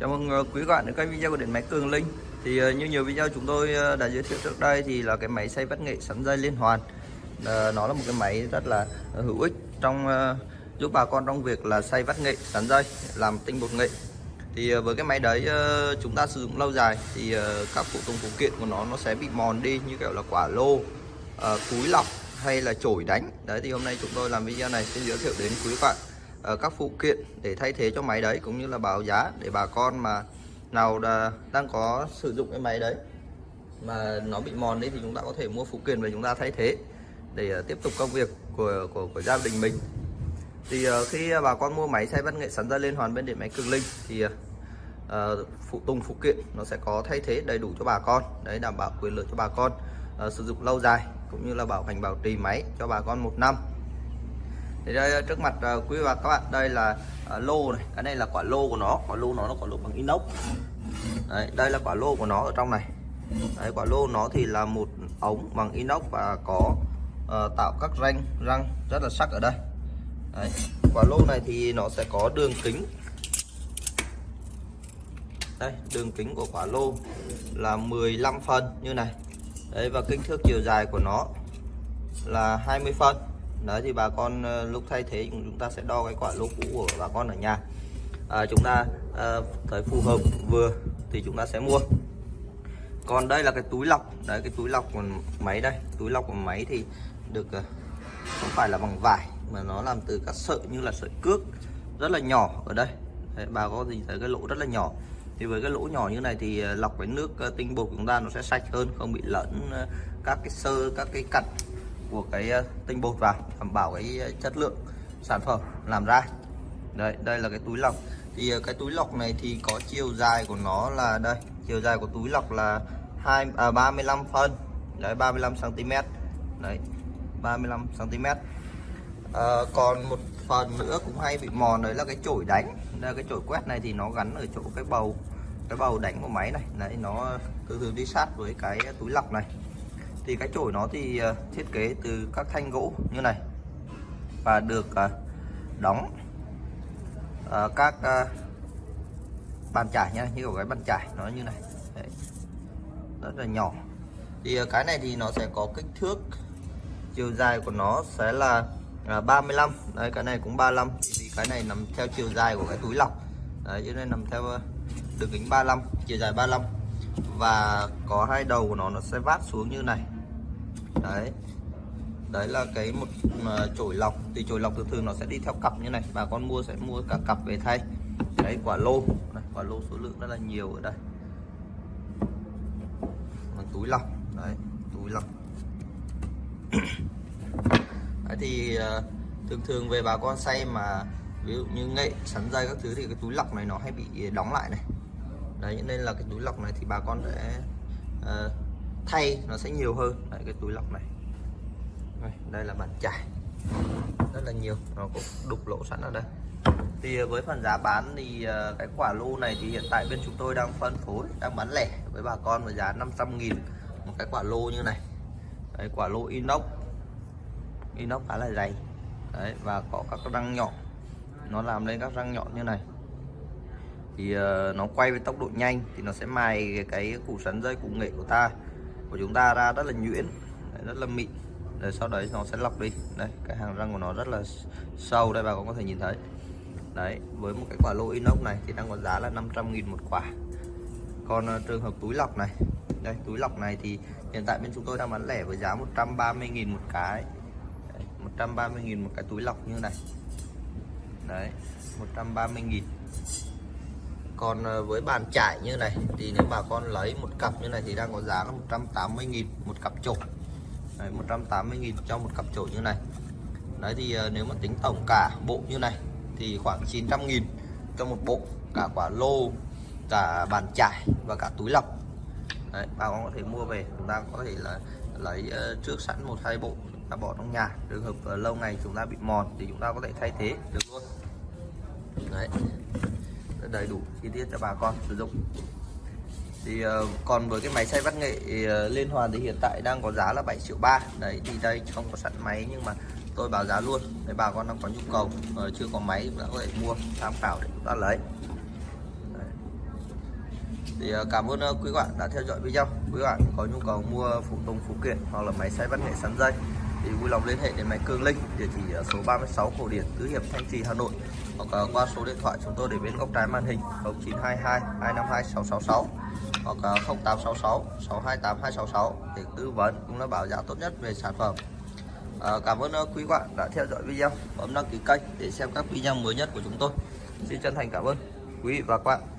Chào mừng ờ, quý bạn đến kênh video của điện máy Cường Linh. Thì ờ, như nhiều video chúng tôi ờ, đã giới thiệu trước đây thì là cái máy xay vắt nghệ sắn dây liên hoàn. Nó là một cái máy rất là hữu ích trong giúp bà con trong việc là xay vắt nghệ sắn dây, làm tinh bột nghệ. Thì với cái máy đấy chúng ta sử dụng lâu dài thì các phụ tùng phụ kiện của nó nó sẽ bị mòn đi như kiểu là quả lô cúi lọc hay là chổi đánh. Đấy, thì hôm nay chúng tôi làm video này sẽ giới thiệu đến quý bạn. Ờ, các phụ kiện để thay thế cho máy đấy cũng như là báo giá để bà con mà nào đã, đang có sử dụng cái máy đấy mà nó bị mòn đi thì chúng ta có thể mua phụ kiện về chúng ta thay thế để ờ, tiếp tục công việc của của, của gia đình mình. Thì ờ, khi bà con mua máy xay văn nghệ sắn ra liên hoàn bên điện máy cường linh thì phụ tùng phụ kiện nó sẽ có thay thế đầy đủ cho bà con đấy đảm bảo quyền lợi cho bà con sử dụng lâu dài cũng như là bảo hành bảo trì máy cho bà con một năm thì đây ờ, trước mặt ờ, quý và các bạn đây là ờ, lô này. Cái này là quả lô của nó. Quả lô nó là quả lô bằng inox. Đấy, đây là quả lô của nó ở trong này. Đấy, quả lô nó thì là một ống bằng inox và có uh, tạo các ranh răng rất là sắc ở đây. Đấy, quả lô này thì nó sẽ có đường kính. Đây đường kính của quả lô là 15 phân như này. Đấy và kích thước chiều dài của nó là 20 phân đấy thì bà con ờ, lúc thay thế chúng ta sẽ đo cái quả lô cũ của bà con ở nhà. À, chúng ta à, thấy phù hợp vừa thì chúng ta sẽ mua. Còn đây là cái túi lọc. Đấy cái túi lọc của máy đây. Túi lọc của máy thì được ờ, không phải là bằng vải mà nó làm từ các sợi như là sợi cước rất là nhỏ ở đây. Đấy, bà có gì thấy cái lỗ rất là nhỏ. Thì với cái lỗ nhỏ như này thì lọc cái nước tinh bột của chúng ta nó sẽ sạch hơn không bị lẫn các cái sơ các cái cặn của cái ờ, tinh bột vào đảm bảo cái ờ, chất lượng sản phẩm làm ra. Đây đây là cái túi lọc. Thì ờ, cái túi lọc này thì có chiều dài của nó là đây chiều dài của túi lọc là hai à, 35 phân. Đấy 35 cm đấy 35 cm à, còn một phần nữa cũng hay bị mòn đấy là cái chổi đánh. Đây cái chổi quét này thì nó gắn ở chỗ cái bầu cái bầu đánh của máy này. Đấy nó cứ từ đi sát với cái túi lọc này thì cái chổi nó thì ờ, thiết kế từ các thanh gỗ như này. Và được ờ, đóng các ờ, bàn chải nha, như kiểu cái bàn chải nó như này. Đấy. rất là nhỏ. Thì cái này thì nó sẽ có kích thước chiều dài của nó sẽ là 35 đấy, cái này cũng 35 vì cái này nằm theo chiều dài của cái túi lọc. Đấy cho nên nằm theo đường kính 35 chiều dài 35 và có hai đầu của nó nó sẽ vát xuống như này đấy. Đấy là cái một chổi lọc. Thì chổi lọc thường thường nó sẽ đi theo cặp như này. Bà con mua sẽ mua cả cặp về thay. Đấy quả lô. Đây, quả lô số lượng rất là nhiều ở đây. Còn túi lọc. Đấy túi lọc. Đấy thì ờ, thường thường về bà con xay mà ví dụ như nghệ sắn dây các thứ thì cái túi lọc này nó hay bị đóng lại này. Đấy nên là cái túi lọc này thì bà con sẽ uh, thay nó sẽ nhiều hơn. Đấy, cái túi lọc này. Đây, đây là bàn chải. Rất là nhiều. Nó cũng đục lỗ sẵn ở đây. Thì ờ, với phần giá bán thì ờ, cái quả lô này thì hiện tại bên chúng tôi đang phân phối đang bán lẻ với bà con với giá 500.000 một cái quả lô như này. Đấy, quả lô inox. Inox khá là dày. Đấy và có các răng nhọn. Nó làm lên các răng nhọn như này. Thì uh, nó quay với tốc độ nhanh thì nó sẽ mài cái, cái củ sắn dây củ nghệ của ta của chúng ta ra rất là nhuyễn đấy, rất là mịn. Rồi sau đấy nó sẽ lọc đi. Đây cái hàng răng của nó rất là sâu đây bà con có thể nhìn thấy. Đấy với một cái quả lô inox này thì đang có giá là 500.000 một quả. Còn uh, trường hợp túi lọc này đây túi lọc này thì hiện tại bên chúng tôi đang bán lẻ với giá 130.000 một cái. 130.000 một cái túi lọc như này. Đấy 130.000 còn ờ, với bàn trải như này thì nếu bà con lấy một cặp như này thì đang có giá là 180.000 một cặp chổi đấy, 180.000 cho một cặp trộn như này. Đấy thì ờ, nếu mà tính tổng cả bộ như này thì khoảng 900.000 cho một bộ cả quả lô cả bàn trải và cả túi lọc. Đấy, bà con có thể mua về chúng ta có thể là lấy ờ, trước sẵn một hai bộ ta bỏ trong nhà. Trường hợp lâu ngày chúng ta bị mòn thì chúng ta có thể thay thế được luôn. Đấy đầy đủ chi tiết cho bà con sử dụng. Thì uh, còn với cái máy xay bát nghệ uh, liên hoàn thì hiện tại đang có giá là 7 triệu ba. Đấy thì đây không có sẵn máy nhưng mà tôi báo giá luôn. Để bà con đang có nhu cầu uh, chưa có máy cũng đã có thể mua tham khảo để chúng ta lấy. Đấy. thì cảm ơn quý bạn đã theo dõi video. Quý bạn có nhu cầu mua phụ tùng phụ kiện hoặc là máy xay bát nghệ sắn dây thì vui lòng liên hệ đến máy Cường Linh địa chỉ số 36 Cổ Điển Tứ Hiệp Thanh Trì Hà Nội hoặc ờ, qua số điện thoại chúng tôi để bên góc trái màn hình 0922 252 666 hoặc 0866 628 266 để tư vấn cũng là bảo giá tốt nhất về sản phẩm. À, cảm ơn ờ, quý bạn đã theo dõi video. Bấm đăng ký kênh để xem các video mới nhất của chúng tôi. Xin chân thành cảm ơn quý vị và các bạn.